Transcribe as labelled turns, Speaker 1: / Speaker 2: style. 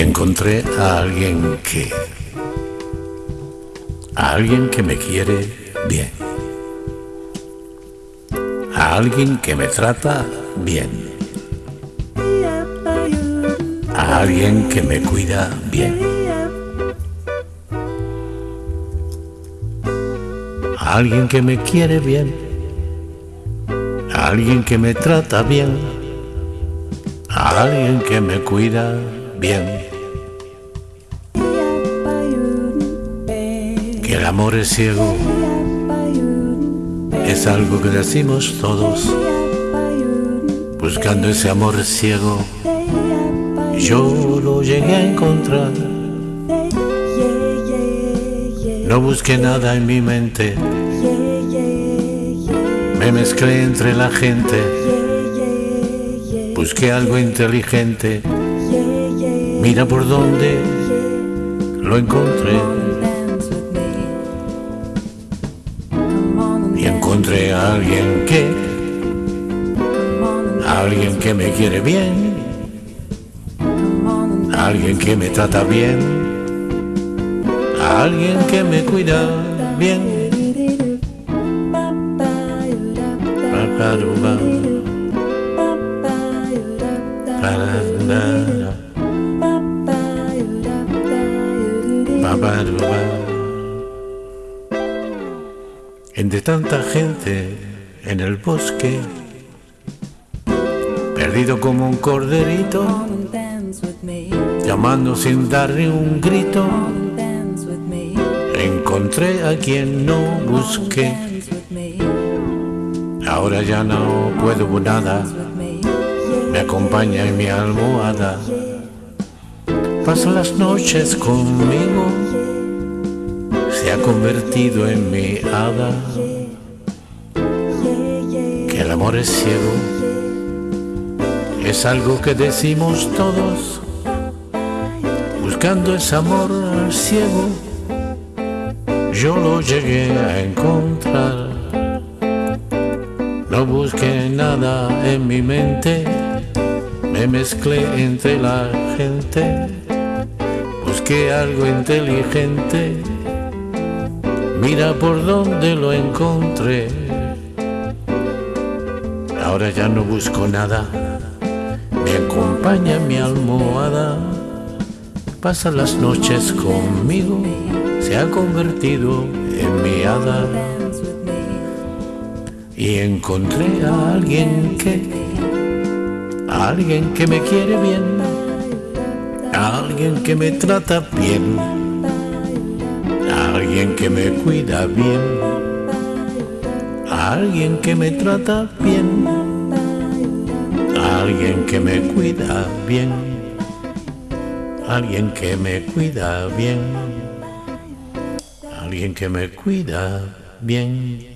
Speaker 1: encontré a alguien que... A alguien que me quiere bien. A alguien que me trata bien. A alguien que me cuida bien. A alguien que me quiere bien. A alguien que me trata bien. A alguien que me cuida. Que el amor es ciego es algo que decimos todos, buscando ese amor ciego. Yo lo llegué a encontrar. No busqué nada en mi mente. Me mezclé entre la gente. Busqué algo inteligente. Mira por dónde lo encontré. Y encontré a alguien que, a alguien que me quiere bien, a alguien que me trata bien, a alguien que me cuida bien. Entre tanta gente en el bosque, perdido como un corderito, llamando sin darle un grito, encontré a quien no busqué. Ahora ya no puedo nada, me acompaña en mi almohada, pasa las noches conmigo se ha convertido en mi hada. Que el amor es ciego, es algo que decimos todos, buscando ese amor ciego. Yo lo llegué a encontrar. No busqué nada en mi mente, me mezclé entre la gente, busqué algo inteligente Mira por dónde lo encontré. Ahora ya no busco nada. Me acompaña mi almohada. Pasa las noches conmigo. Se ha convertido en mi hada. Y encontré a alguien que, a alguien que me quiere bien, alguien que me trata bien. Alguien que me cuida bien, alguien que me trata bien, alguien que me cuida bien, alguien que me cuida bien, alguien que me cuida bien.